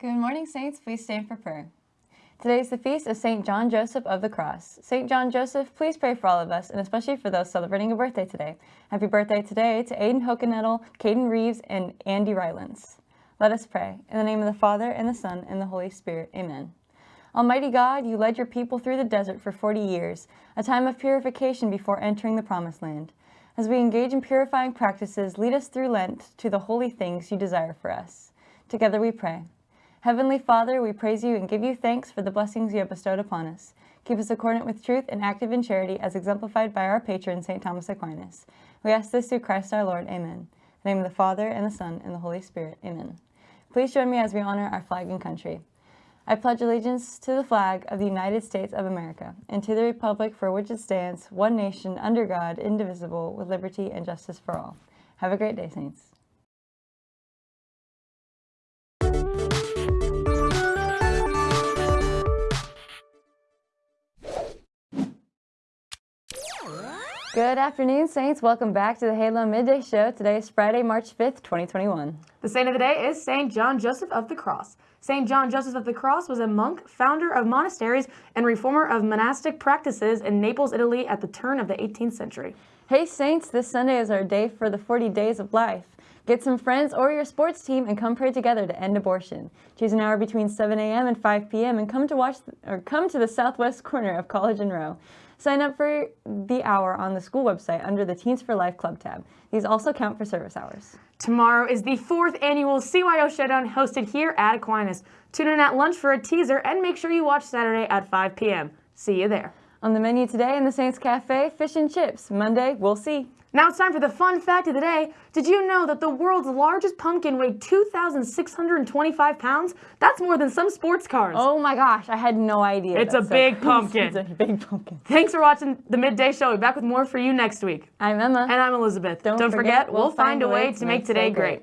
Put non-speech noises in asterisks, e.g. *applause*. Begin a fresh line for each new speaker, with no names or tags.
Good morning, Saints. Please stand for prayer. Today is the feast of St. John Joseph of the Cross. St. John Joseph, please pray for all of us, and especially for those celebrating a birthday today. Happy birthday today to Aiden Hokenettle, Caden Reeves, and Andy Rylands. Let us pray. In the name of the Father, and the Son, and the Holy Spirit. Amen. Almighty God, you led your people through the desert for 40 years, a time of purification before entering the Promised Land. As we engage in purifying practices, lead us through Lent to the holy things you desire for us. Together we pray. Heavenly Father, we praise you and give you thanks for the blessings you have bestowed upon us. Keep us accordant with truth and active in charity as exemplified by our patron, St. Thomas Aquinas. We ask this through Christ our Lord. Amen. In the name of the Father, and the Son, and the Holy Spirit. Amen. Please join me as we honor our flag and country. I pledge allegiance to the flag of the United States of America and to the republic for which it stands, one nation, under God, indivisible, with liberty and justice for all. Have a great day, Saints. Good afternoon, Saints. Welcome back to the Halo Midday Show. Today is Friday, March 5th, 2021.
The saint of the day is Saint John Joseph of the Cross. Saint John Joseph of the Cross was a monk, founder of monasteries, and reformer of monastic practices in Naples, Italy at the turn of the 18th century.
Hey, Saints, this Sunday is our day for the 40 Days of Life. Get some friends or your sports team and come pray together to end abortion. Choose an hour between 7 a.m. and 5 p.m. and come to watch or come to the southwest corner of College and Roe. Sign up for the hour on the school website under the Teens for Life Club tab. These also count for service hours.
Tomorrow is the fourth annual CYO Showdown hosted here at Aquinas. Tune in at lunch for a teaser and make sure you watch Saturday at 5 p.m. See you there.
On the menu today in the Saints Cafe, fish and chips. Monday, we'll see.
Now it's time for the fun fact of the day. Did you know that the world's largest pumpkin weighed 2,625 pounds? That's more than some sports cars.
Oh my gosh, I had no idea.
It's a big pumpkin. *laughs*
it's a big pumpkin.
Thanks for watching the Midday Show. We'll be back with more for you next week.
I'm Emma.
And I'm Elizabeth.
Don't
Don't
forget,
forget, we'll find a way to make today great.